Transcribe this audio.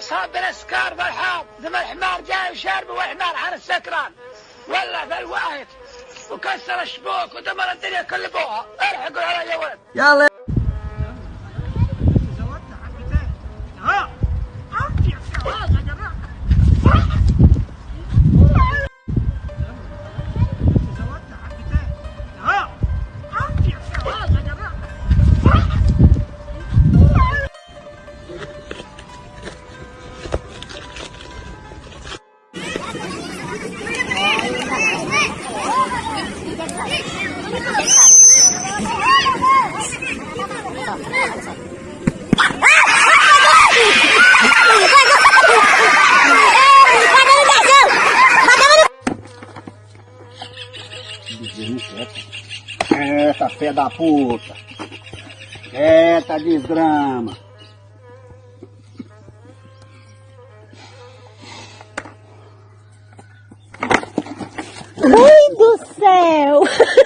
صابر السكار بالحاض ثم الحمار جاي وشارب والحمار حر السكران. ولا في الواهت وكسر الشبوك ودمر الدنيا كل بوها الحقوا علي يا ولد يلا Essa fé da puta. Eita desgrama. Mãe do céu!